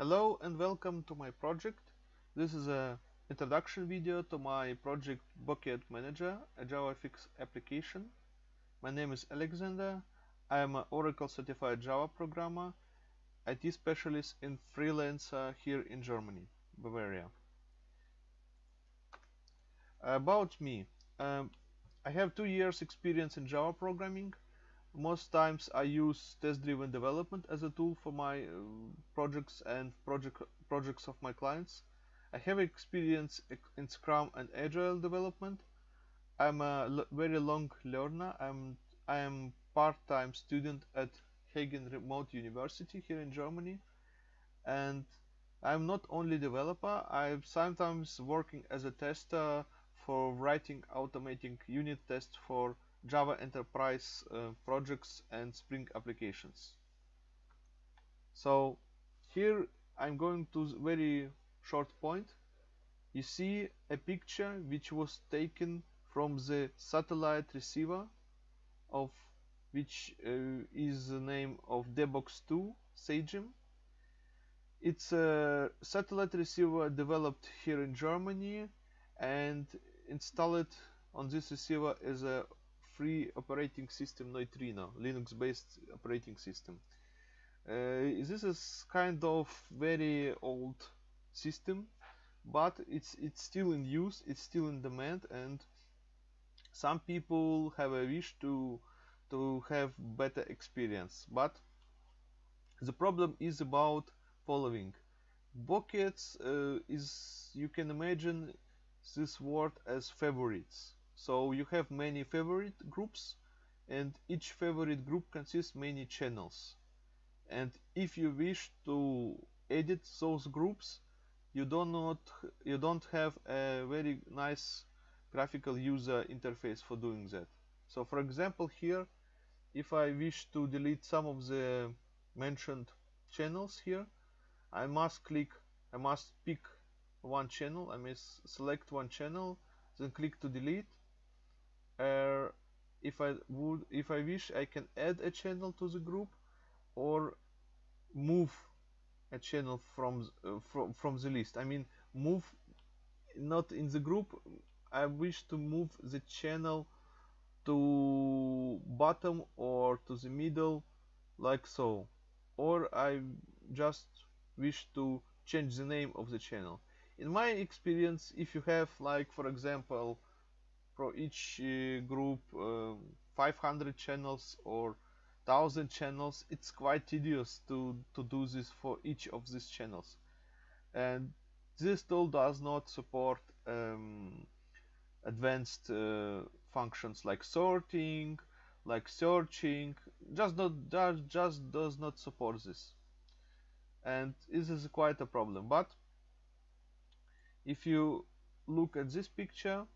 Hello and welcome to my project. This is a introduction video to my project Bucket Manager, a JavaFX application. My name is Alexander. I am an Oracle certified Java programmer, IT specialist and freelancer here in Germany, Bavaria. About me, um, I have two years experience in Java programming most times I use test-driven development as a tool for my uh, projects and project projects of my clients. I have experience in Scrum and Agile development. I'm a very long learner. I'm I am part-time student at Hagen Remote University here in Germany, and I'm not only developer. I'm sometimes working as a tester for writing automating unit tests for Java Enterprise uh, projects and Spring applications. So here I'm going to very short point. You see a picture which was taken from the satellite receiver of which uh, is the name of DBox2 Sagem. It's a satellite receiver developed here in Germany and installed on this receiver is a free operating system Neutrino, Linux-based operating system. Uh, this is kind of very old system, but it's it's still in use, it's still in demand, and some people have a wish to to have better experience. But the problem is about following. Buckets uh, is you can imagine this word as favorites so you have many favorite groups and each favorite group consists many channels. And if you wish to edit those groups, you do not you don't have a very nice graphical user interface for doing that. So for example here, if I wish to delete some of the mentioned channels here, I must click, I must pick one channel, I must select one channel, then click to delete, uh, if I would if I wish I can add a channel to the group or move a channel from uh, from from the list. I mean move not in the group. I wish to move the channel to bottom or to the middle like so. Or I just wish to change the name of the channel in my experience if you have like for example for each uh, group uh, 500 channels or 1000 channels it's quite tedious to to do this for each of these channels. And this tool does not support um, advanced uh, functions like sorting like searching just not just does not support this. And this is quite a problem but if you look at this picture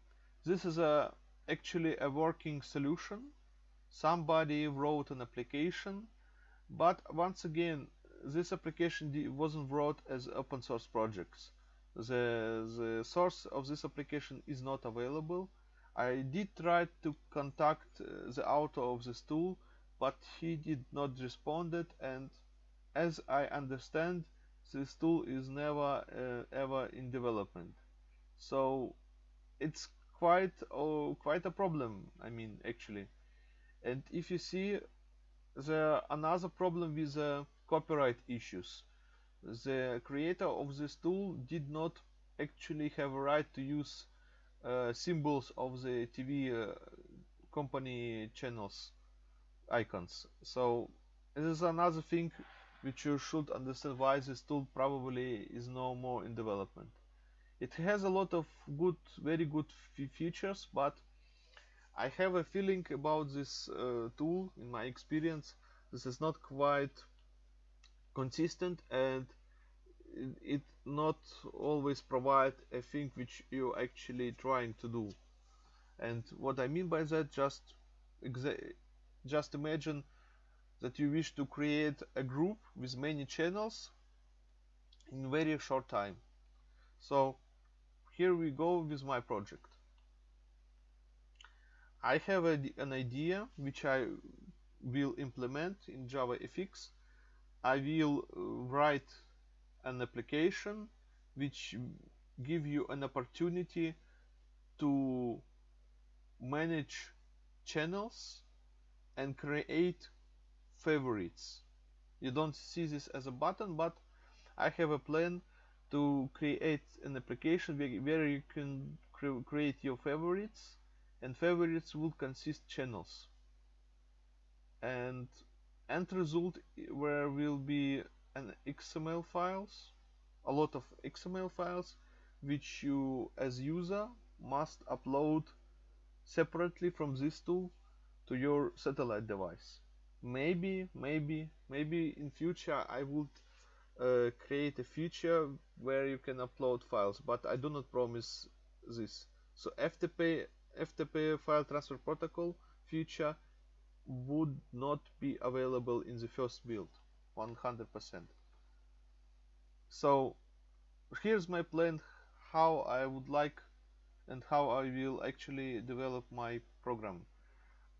this is a actually a working solution. Somebody wrote an application but once again this application wasn't wrote as open source projects. The the source of this application is not available. I did try to contact uh, the author of this tool but he did not respond it and as I understand this tool is never uh, ever in development. So it's quite oh, quite a problem I mean actually. And if you see the another problem with the copyright issues. The creator of this tool did not actually have a right to use uh, symbols of the TV uh, company channels icons. So this is another thing which you should understand why this tool probably is no more in development. It has a lot of good very good features but I have a feeling about this uh, tool in my experience this is not quite consistent and it, not always provide a thing which you actually trying to do. And what I mean by that just just imagine that you wish to create a group with many channels in very short time. So here we go with my project. I have a, an idea which I will implement in JavaFX I will uh, write an application which give you an opportunity to manage channels and create favorites. You don't see this as a button but I have a plan to create an application where you can create your favorites and favorites will consist channels. And end result where will be an XML files a lot of XML files which you as user must upload separately from this tool to your satellite device maybe maybe maybe in future I would uh, create a feature where you can upload files but I do not promise this. So FTP FTP file transfer protocol feature would not be available in the first build 100% so here's my plan how I would like and how I will actually develop my program.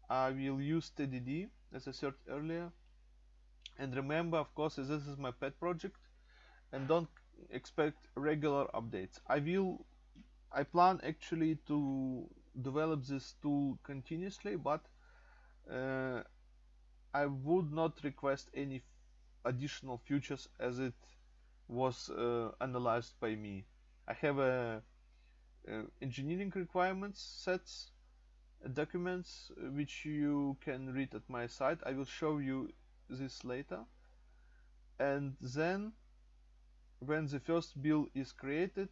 I will use TDD as I said earlier. And remember of course this is my pet project. And don't expect regular updates. I will I plan actually to develop this tool continuously but uh, I would not request any additional features as it was uh, analyzed by me. I have a, a engineering requirements sets documents uh, which you can read at my site I will show you this later. And then when the first bill is created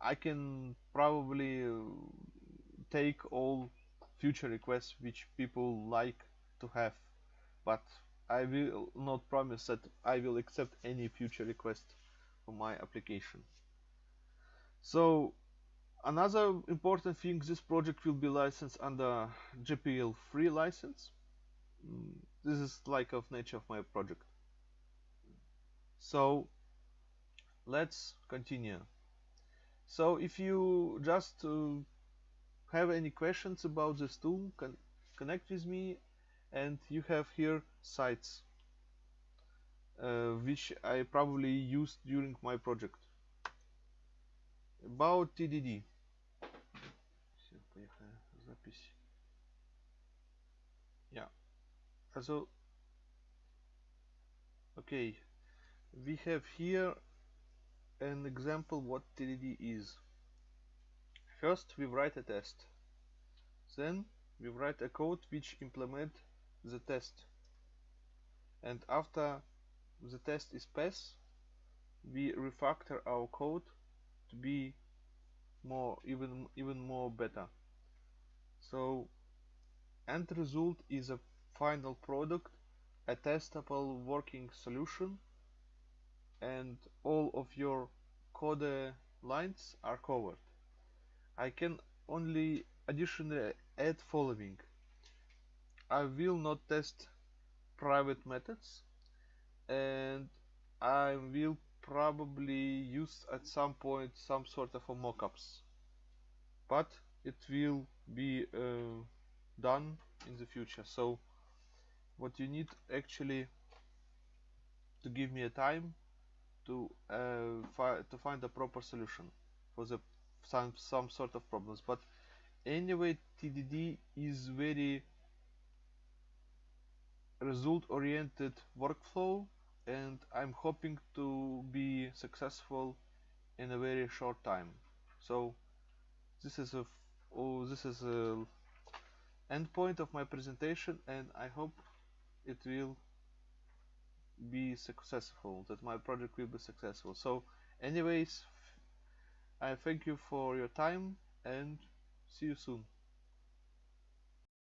I can probably uh, take all future requests which people like to have. But I will not promise that I will accept any future request for my application. So another important thing this project will be licensed under GPL free license. Mm, this is like of nature of my project. So let's continue. So if you just uh, have any questions about this tool con connect with me and you have here sites uh, which I probably used during my project. About TDD so okay we have here an example what TDD is. First we write a test. Then we write a code which implement the test. And after the test is passed we refactor our code to be more even even more better. So end result is a final product a testable working solution and all of your code lines are covered. I can only additionally add following. I will not test private methods and I will probably use at some point some sort of mockups. But it will be uh, done in the future. So what you need actually to give me a time to uh, fi to find a proper solution for the some some sort of problems. But anyway TDD is very result oriented workflow and I'm hoping to be successful in a very short time. So this is a oh, this is a end point of my presentation and I hope it will be successful that my project will be successful. So anyways I thank you for your time and see you soon